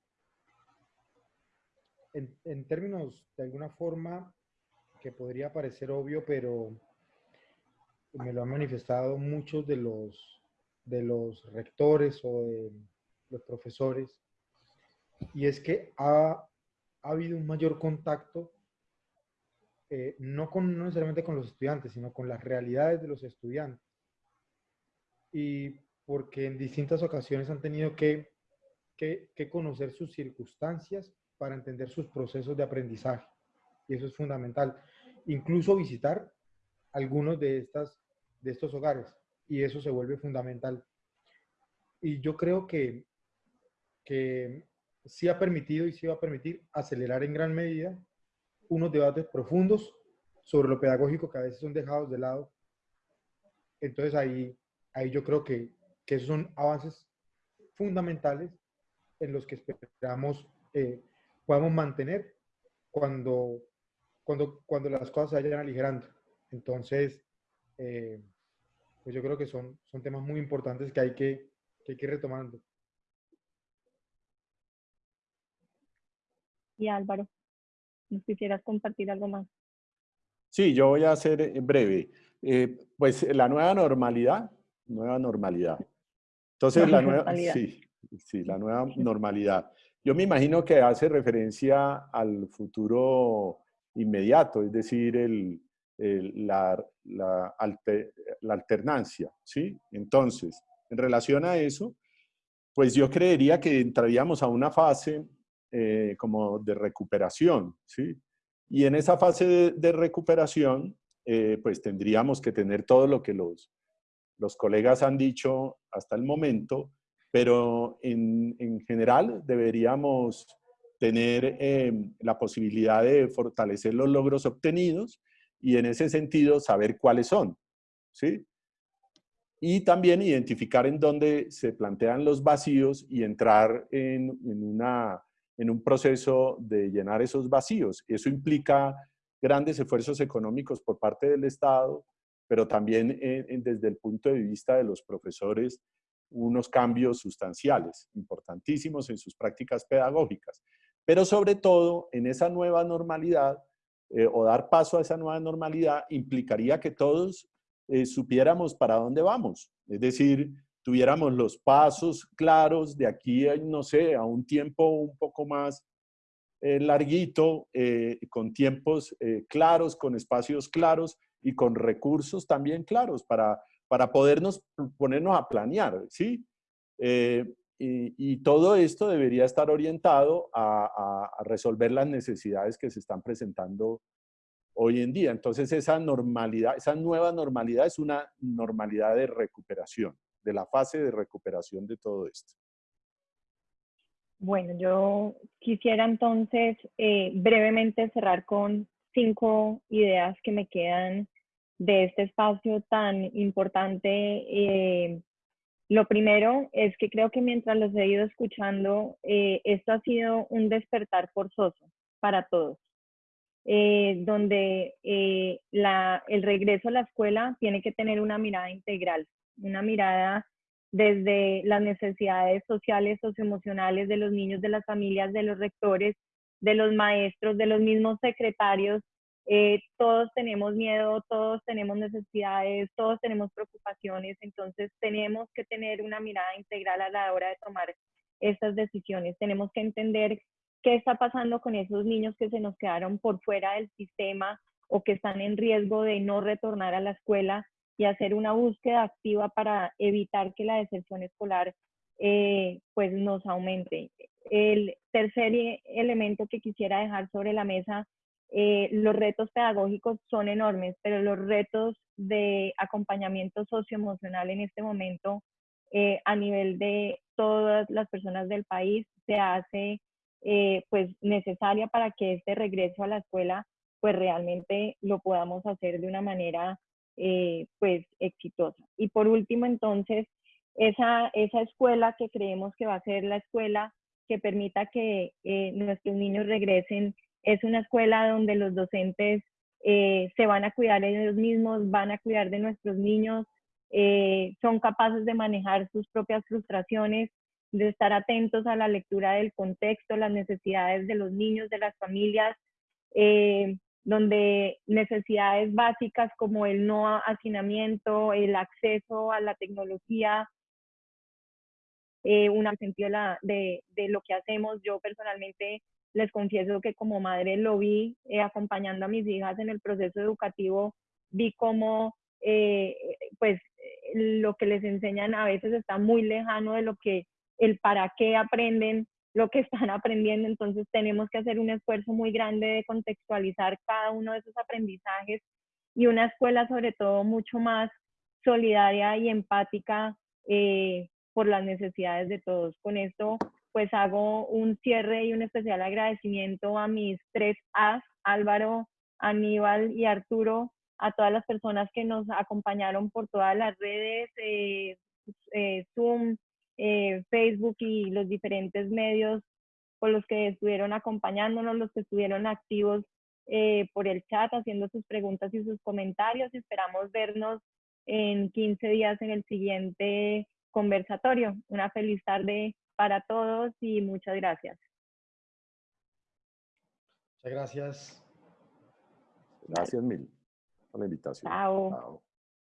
En, en términos de alguna forma que podría parecer obvio, pero me lo han manifestado muchos de los de los rectores o de los profesores, y es que ha, habido un mayor contacto, eh, no, con, no necesariamente con los estudiantes, sino con las realidades de los estudiantes. Y porque en distintas ocasiones han tenido que, que, que conocer sus circunstancias para entender sus procesos de aprendizaje. Y eso es fundamental. Incluso visitar algunos de, estas, de estos hogares y eso se vuelve fundamental. Y yo creo que, que sí ha permitido y sí va a permitir acelerar en gran medida unos debates profundos sobre lo pedagógico que a veces son dejados de lado. Entonces ahí, ahí yo creo que, que esos son avances fundamentales en los que esperamos eh, podamos mantener cuando, cuando, cuando las cosas se vayan aligerando. Entonces, eh, pues yo creo que son, son temas muy importantes que hay que, que, hay que ir retomando. Y Álvaro, ¿nos quisieras compartir algo más? Sí, yo voy a ser breve. Eh, pues la nueva normalidad, nueva normalidad. Entonces, la nueva, sí, sí, la nueva normalidad. Yo me imagino que hace referencia al futuro inmediato, es decir, el, la, la, la, alternancia, ¿sí? Entonces, en relación a eso, pues yo creería que entraríamos a una fase eh, como de recuperación, ¿sí? Y en esa fase de, recuperación, eh, pues tendríamos que tener todo lo que los, los colegas han dicho hasta el momento, pero en, en general deberíamos tener eh, la posibilidad de fortalecer los logros obtenidos y en ese sentido saber cuáles son, ¿sí? Y también identificar en dónde se plantean los vacíos y entrar en, en, una, en un proceso de llenar esos vacíos. Eso implica grandes esfuerzos económicos por parte del Estado, pero también desde el punto de vista de los profesores, unos cambios sustanciales, importantísimos en sus prácticas pedagógicas. Pero sobre todo, en esa nueva normalidad, eh, o dar paso a esa nueva normalidad implicaría que todos eh, supiéramos para dónde vamos. Es decir, tuviéramos los pasos claros de aquí, no sé, a un tiempo un poco más eh, larguito, con tiempos claros, con espacios claros y con recursos también claros para, para podernos ponernos a planear, ¿sí? Y, todo esto debería estar orientado a, resolver las necesidades que se están presentando hoy en día. Entonces, esa normalidad, esa nueva normalidad es una normalidad de recuperación, de la fase de recuperación de todo esto. Bueno, yo quisiera entonces eh, brevemente cerrar con cinco ideas que me quedan de este espacio tan importante eh, lo primero es que creo que mientras los he ido escuchando, eh, esto ha sido un despertar forzoso para todos, eh, donde eh, la, el regreso a la escuela tiene que tener una mirada integral, una mirada desde las necesidades sociales, socioemocionales de los niños, de las familias, de los rectores, de los maestros, de los mismos secretarios, eh, todos tenemos miedo, todos tenemos necesidades, todos tenemos preocupaciones, entonces tenemos que tener una mirada integral a la hora de tomar estas decisiones. Tenemos que entender qué está pasando con esos niños que se nos quedaron por fuera del sistema o que están en riesgo de no retornar a la escuela y hacer una búsqueda activa para evitar que la deserción escolar eh, pues nos aumente. El tercer e, elemento que quisiera dejar sobre la mesa, eh, los retos pedagógicos son enormes, pero los retos de acompañamiento socioemocional en este momento eh, a nivel de todas las personas del país se hace pues necesaria para que este regreso a la escuela pues realmente lo podamos hacer de una manera pues exitosa. Y por último entonces esa, esa escuela que creemos que va a ser la escuela que permita que eh, nuestros niños regresen, es una escuela donde los docentes eh, se van a cuidar ellos mismos, van a cuidar de nuestros niños, eh, son capaces de manejar sus propias frustraciones, de estar atentos a la lectura del contexto, las necesidades de los niños, de las familias, donde necesidades básicas como el no hacinamiento, el acceso a la tecnología, eh, un sentido de, lo que hacemos. Yo personalmente les confieso que como madre lo vi eh, acompañando a mis hijas en el proceso educativo, vi cómo eh, pues lo que les enseñan a veces está muy lejano de lo que el para qué aprenden lo que están aprendiendo, entonces tenemos que hacer un esfuerzo muy grande de contextualizar cada uno de esos aprendizajes y una escuela sobre todo mucho más solidaria y empática eh, por las necesidades de todos. Con esto, pues hago un cierre y un especial agradecimiento a mis tres As, Álvaro, Aníbal y Arturo, a todas las personas que nos acompañaron por todas las redes, eh, eh, Zoom, eh, Facebook y los diferentes medios por los que estuvieron acompañándonos, los que estuvieron activos por el chat, haciendo sus preguntas y sus comentarios. Esperamos vernos en 15 días en el siguiente conversatorio. Una feliz tarde para todos y muchas gracias. Muchas gracias. Gracias mil por la invitación. Chao.